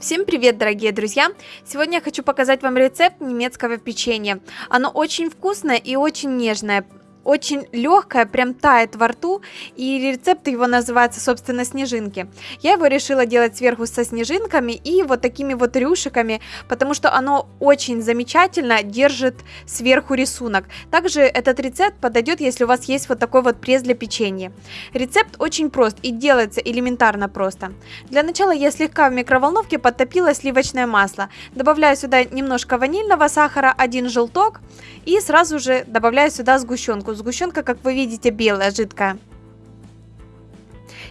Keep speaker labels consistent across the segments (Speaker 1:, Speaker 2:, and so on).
Speaker 1: Всем привет, дорогие друзья! Сегодня я хочу показать вам рецепт немецкого печенья. Оно очень вкусное и очень нежное очень легкое, прям тает во рту, и рецепт его называется, собственно, снежинки. Я его решила делать сверху со снежинками и вот такими вот рюшиками, потому что оно очень замечательно держит сверху рисунок. Также этот рецепт подойдет, если у вас есть вот такой вот пресс для печенья. Рецепт очень прост и делается элементарно просто. Для начала я слегка в микроволновке подтопила сливочное масло. Добавляю сюда немножко ванильного сахара, один желток и сразу же добавляю сюда сгущенку сгущенку. Сгущенка, как вы видите, белая, жидкая.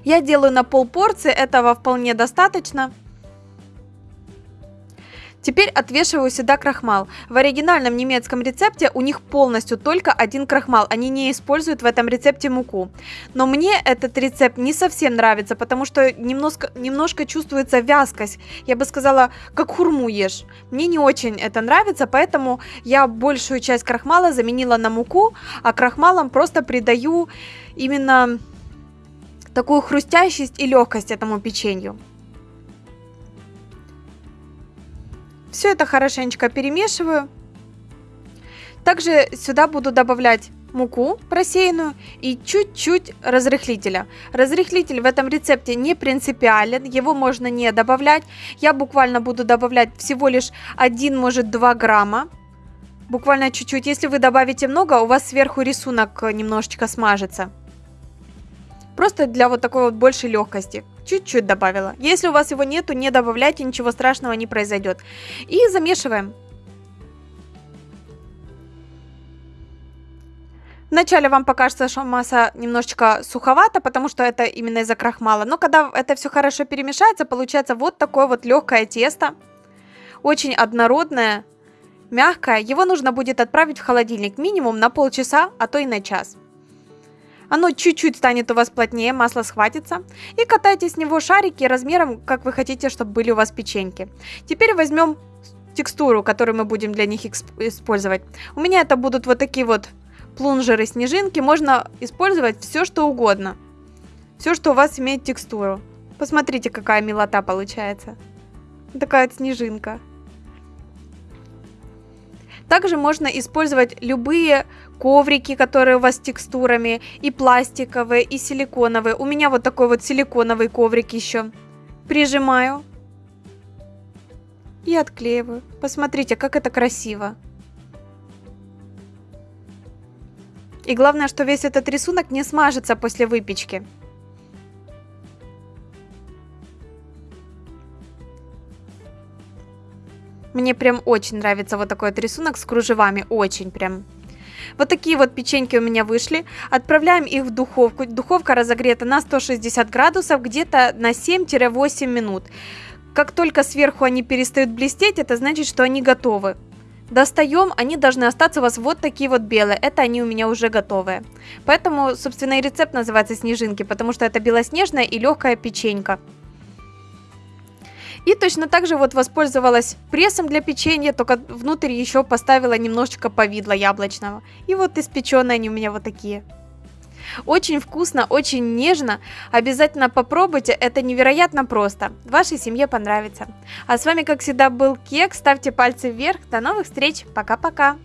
Speaker 1: Я делаю на пол порции, этого вполне достаточно. Теперь отвешиваю сюда крахмал. В оригинальном немецком рецепте у них полностью только один крахмал. Они не используют в этом рецепте муку. Но мне этот рецепт не совсем нравится, потому что немножко, немножко чувствуется вязкость. Я бы сказала, как хурму ешь. Мне не очень это нравится, поэтому я большую часть крахмала заменила на муку, а крахмалом просто придаю именно такую хрустящесть и легкость этому печенью. Все это хорошенечко перемешиваю. Также сюда буду добавлять муку просеянную и чуть-чуть разрыхлителя. Разрыхлитель в этом рецепте не принципиален, его можно не добавлять. Я буквально буду добавлять всего лишь 1, может 2 грамма. Буквально чуть-чуть. Если вы добавите много, у вас сверху рисунок немножечко смажется. Просто для вот такой вот большей легкости. Чуть-чуть добавила. Если у вас его нету, не добавляйте, ничего страшного не произойдет. И замешиваем. Вначале вам покажется, что масса немножечко суховата, потому что это именно из-за крахмала. Но когда это все хорошо перемешается, получается вот такое вот легкое тесто. Очень однородное, мягкое. Его нужно будет отправить в холодильник минимум на полчаса, а то и на час. Оно чуть-чуть станет у вас плотнее, масло схватится. И катайте с него шарики размером, как вы хотите, чтобы были у вас печеньки. Теперь возьмем текстуру, которую мы будем для них использовать. У меня это будут вот такие вот плунжеры, снежинки. Можно использовать все, что угодно. Все, что у вас имеет текстуру. Посмотрите, какая милота получается. Такая вот снежинка. Также можно использовать любые коврики, которые у вас с текстурами, и пластиковые, и силиконовые. У меня вот такой вот силиконовый коврик еще. Прижимаю и отклеиваю. Посмотрите, как это красиво. И главное, что весь этот рисунок не смажется после выпечки. Мне прям очень нравится вот такой вот рисунок с кружевами, очень прям. Вот такие вот печеньки у меня вышли. Отправляем их в духовку. Духовка разогрета на 160 градусов, где-то на 7-8 минут. Как только сверху они перестают блестеть, это значит, что они готовы. Достаем, они должны остаться у вас вот такие вот белые. Это они у меня уже готовые. Поэтому, собственно, и рецепт называется снежинки, потому что это белоснежная и легкая печенька. И точно так же вот воспользовалась прессом для печенья, только внутрь еще поставила немножечко повидла яблочного. И вот испеченные они у меня вот такие. Очень вкусно, очень нежно. Обязательно попробуйте, это невероятно просто. Вашей семье понравится. А с вами, как всегда, был Кек. Ставьте пальцы вверх. До новых встреч. Пока-пока.